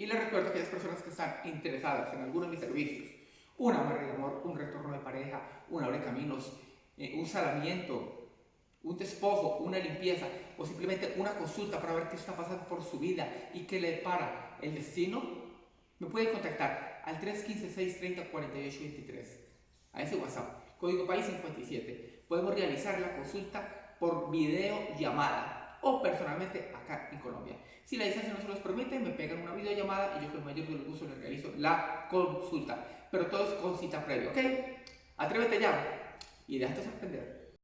Y les recuerdo a aquellas personas que están interesadas en alguno de mis servicios, una amarre de amor, un retorno de pareja, una abre caminos, eh, un salamiento, un despojo, una limpieza o simplemente una consulta para ver qué está pasando por su vida y qué le para el destino, me pueden contactar al 315-630-4823 a ese WhatsApp, código país 57. Podemos realizar la consulta por videollamada o personalmente acá en Colombia. Si la distancia no se los permite, me pegan una videollamada y yo con mayor de los gustos les realizo la consulta. Pero todo es con cita previa, ¿ok? Atrévete ya y déjate sorprender.